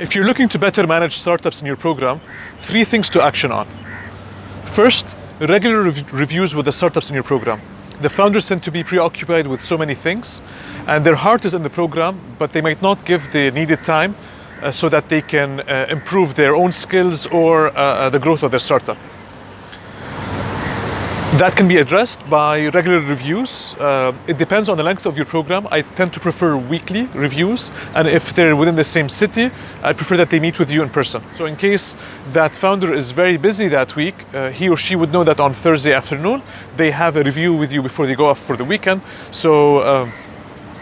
If you're looking to better manage startups in your program, three things to action on. First, regular rev- reviews with the startups in your program. The founders tend to be preoccupied with so many things, and their heart is in the program, but they might not give the needed time uh, so that they can uh, improve their own skills or uh, uh, the growth of their startup. That can be addressed by regular reviews. Uh, it depends on the length of your program. I tend to prefer weekly reviews, and if they're within the same city, I prefer that they meet with you in person. So, in case that founder is very busy that week, uh, he or she would know that on Thursday afternoon they have a review with you before they go off for the weekend. So. Um,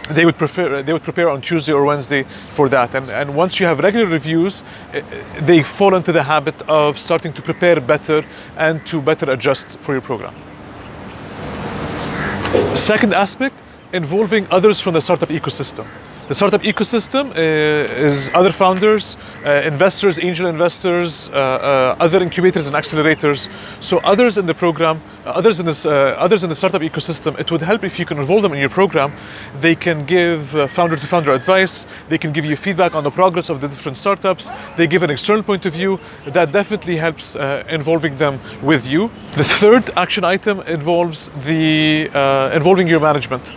they would prefer they would prepare on Tuesday or Wednesday for that. And and once you have regular reviews eh, eh, they fall into the habit of starting to prepare better and to better adjust for your program. Second aspect involving others from the startup ecosystem the startup ecosystem uh, is other founders, uh, investors, angel investors, uh, uh other incubators and accelerators. So others in the program, uh, others in this, uh, others in the startup ecosystem, it would help if you can involve them in your program. They can give founder to founder advice. They can give you feedback on the progress of the different startups. They give an external point of view. That definitely helps involving them with you. The third action item involves the involving your management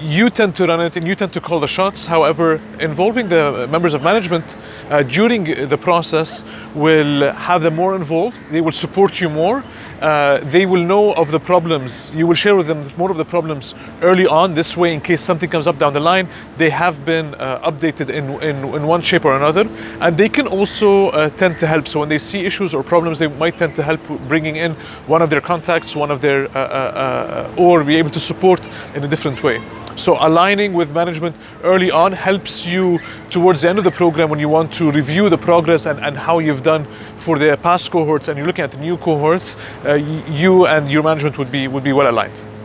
you tend to run it and you tend to call the shots. However, involving the members of management uh, during the process will have them more involved. They will support you more. Uh, they will know of the problems. You will share with them more of the problems early on. This way, in case something comes up down the line, they have been uh, updated in, in, in, one shape or another. And they can also uh, tend to help. So when they see issues or problems, they might tend to help bringing in one of their contacts, one of their, uh, uh, or be able to support in a different way. So aligning with management early on helps you towards the end of the program when you want to review the progress and, and how you've done for the past cohorts and you're looking at the new cohorts, uh, you and your management would be, would be well aligned.